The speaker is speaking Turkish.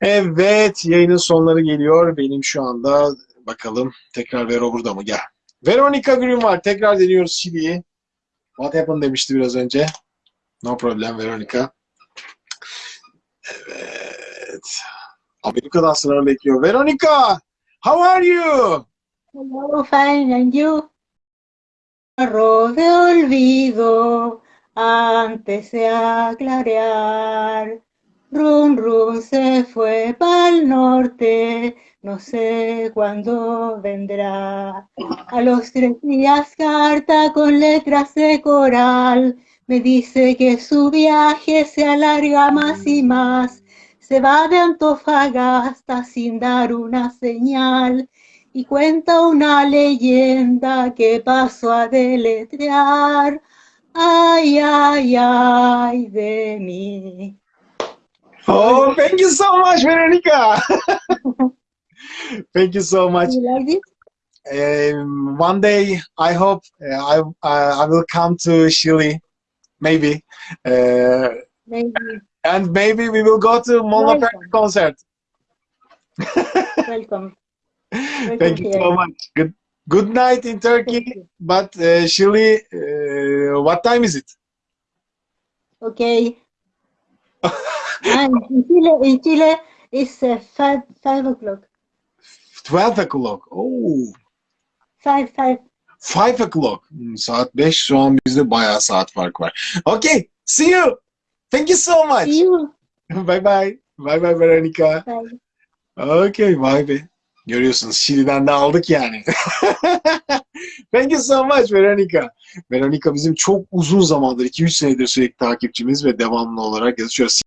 Evet, yayının sonları geliyor. Benim şu anda bakalım tekrar Vero burada mı? Gel. Veronica Green var. Tekrar deniyoruz Şili'yi. What happened demişti biraz önce. No problem Veronica. Evet. Amerika'dan sıra bekliyor. Veronica! How are you? Hello, fine, and you? Arroz de olvido antes de aclarear. Run, run se fue pa'l norte, no sé cuándo vendrá. A los tres días carta con letras de coral, me dice que su viaje se alarga más y más. Se va de Antofagasta sin dar una señal y cuenta una leyenda que pasó a deletrear. Ay, ay, ay de mí. Oh, thank you so much, Veronica. thank you so much. You like this? Um, one day, I hope uh, I uh, I will come to Chile, maybe, uh, Maybe. and maybe we will go to Mon Laferte Welcome. concert. Welcome. Thank you so much. Good good night in Turkey, but uh, Chile. Uh, what time is it? Okay. And in Chile, in Chile it's uh, five, five o'clock. Twelve o'clock. Oh, Five, five. five o'clock. Hmm, saat 5 şu an bizde bayağı saat fark var. Okay, see you. Thank you so much. See you. bye bye. Bye bye Veronica. Bye. Okay, vay be. Görüyorsunuz Şili'den de aldık yani. Thank you so much Veronica. Veronica bizim çok uzun zamandır, 2-3 senedir sürekli takipçimiz ve devamlı olarak yazışıyoruz.